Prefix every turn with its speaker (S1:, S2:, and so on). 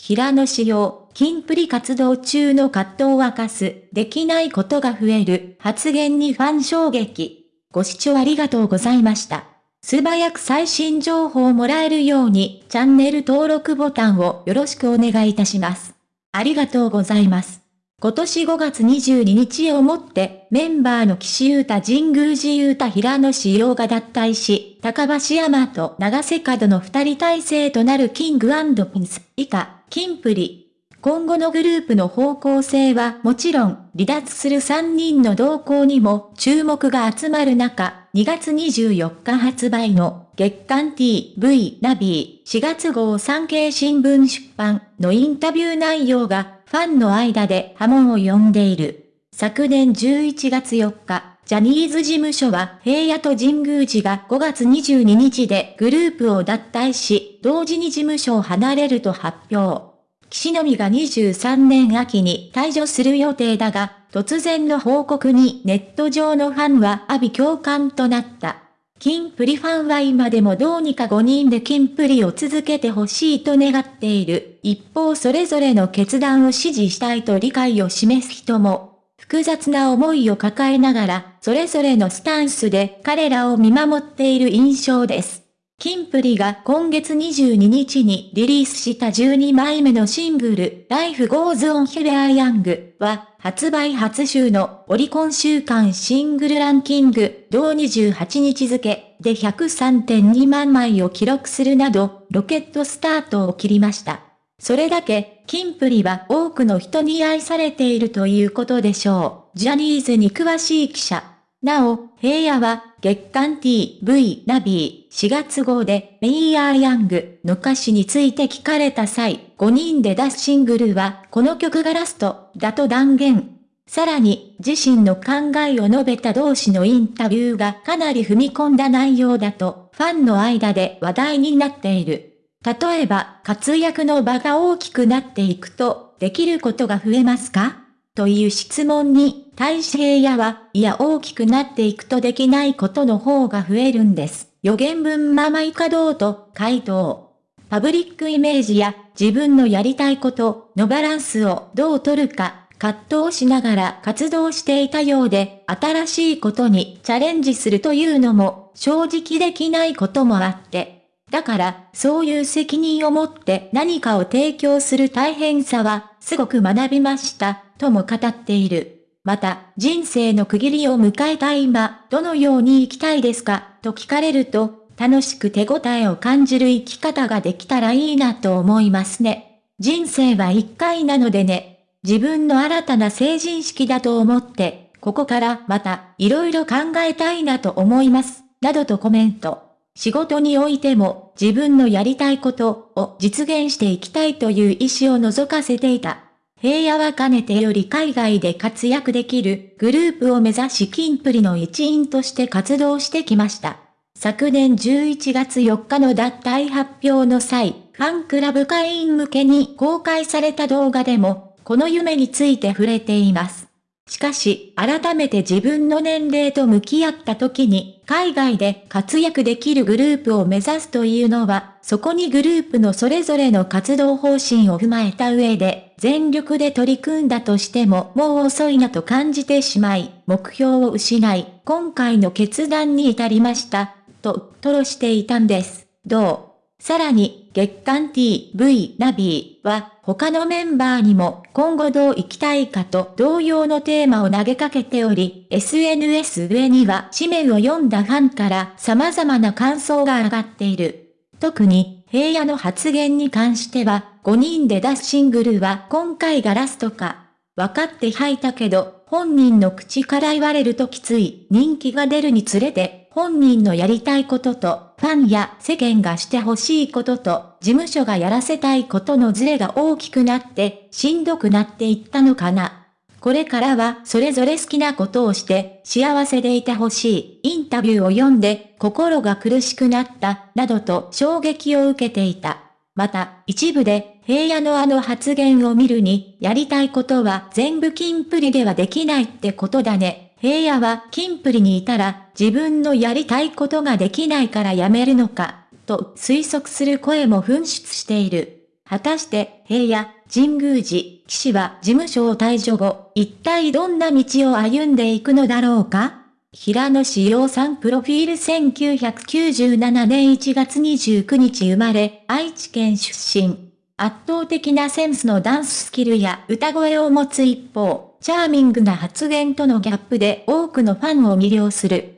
S1: 平野仕様、金プリ活動中の葛藤を明かす、できないことが増える、発言にファン衝撃。ご視聴ありがとうございました。素早く最新情報をもらえるように、チャンネル登録ボタンをよろしくお願いいたします。ありがとうございます。今年5月22日をもって、メンバーの岸優太神宮寺優太平野志陽が脱退し、高橋山と長瀬角の二人体制となるキングピンス、以下、キンプリ。今後のグループの方向性はもちろん、離脱する3人の動向にも注目が集まる中、2月24日発売の月刊 TV ナビー4月号産経新聞出版のインタビュー内容がファンの間で波紋を呼んでいる。昨年11月4日、ジャニーズ事務所は平野と神宮寺が5月22日でグループを脱退し、同時に事務所を離れると発表。岸のみが23年秋に退場する予定だが、突然の報告にネット上のファンは阿鼻共感となった。金プリファンは今でもどうにか5人で金プリを続けてほしいと願っている。一方それぞれの決断を支持したいと理解を示す人も、複雑な思いを抱えながら、それぞれのスタンスで彼らを見守っている印象です。キンプリが今月22日にリリースした12枚目のシングル、Life Goes On Here I Young は、発売初週のオリコン週間シングルランキング、同28日付で103.2万枚を記録するなど、ロケットスタートを切りました。それだけ、キンプリは多くの人に愛されているということでしょう。ジャニーズに詳しい記者。なお、平野は月刊 TV ナビー4月号でメイヤーヤングの歌詞について聞かれた際、5人で出すシングルはこの曲がラストだと断言。さらに自身の考えを述べた同士のインタビューがかなり踏み込んだ内容だとファンの間で話題になっている。例えば活躍の場が大きくなっていくとできることが増えますか？という質問に、大使平野は、いや大きくなっていくとできないことの方が増えるんです。予言文ままいかどうと回答。パブリックイメージや自分のやりたいことのバランスをどう取るか葛藤しながら活動していたようで、新しいことにチャレンジするというのも正直できないこともあって、だから、そういう責任を持って何かを提供する大変さは、すごく学びました、とも語っている。また、人生の区切りを迎えた今、どのように生きたいですか、と聞かれると、楽しく手応えを感じる生き方ができたらいいなと思いますね。人生は一回なのでね。自分の新たな成人式だと思って、ここからまた、いろいろ考えたいなと思います。などとコメント。仕事においても自分のやりたいことを実現していきたいという意思を覗かせていた。平野はかねてより海外で活躍できるグループを目指しキンプリの一員として活動してきました。昨年11月4日の脱退発表の際、ファンクラブ会員向けに公開された動画でも、この夢について触れています。しかし、改めて自分の年齢と向き合った時に、海外で活躍できるグループを目指すというのは、そこにグループのそれぞれの活動方針を踏まえた上で、全力で取り組んだとしてももう遅いなと感じてしまい、目標を失い、今回の決断に至りました、と、吐露していたんです。どう？さらに、月刊 TV ナビは、他のメンバーにも今後どう生きたいかと同様のテーマを投げかけており、SNS 上には紙面を読んだファンから様々な感想が上がっている。特に、平野の発言に関しては、5人で出すシングルは今回がラストか。分かって吐いたけど、本人の口から言われるときつい人気が出るにつれて、本人のやりたいことと、ファンや世間がしてほしいことと、事務所がやらせたいことのズレが大きくなって、しんどくなっていったのかな。これからはそれぞれ好きなことをして幸せでいてほしいインタビューを読んで心が苦しくなったなどと衝撃を受けていた。また一部で平野のあの発言を見るにやりたいことは全部金プリではできないってことだね。平野は金プリにいたら自分のやりたいことができないから辞めるのか、と推測する声も噴出している。果たして、平野、神宮寺、騎士は事務所を退場後、一体どんな道を歩んでいくのだろうか？平野志陽さんプロフィール1997年1月29日生まれ、愛知県出身。圧倒的なセンスのダンススキルや歌声を持つ一方、チャーミングな発言とのギャップで多くのファンを魅了する。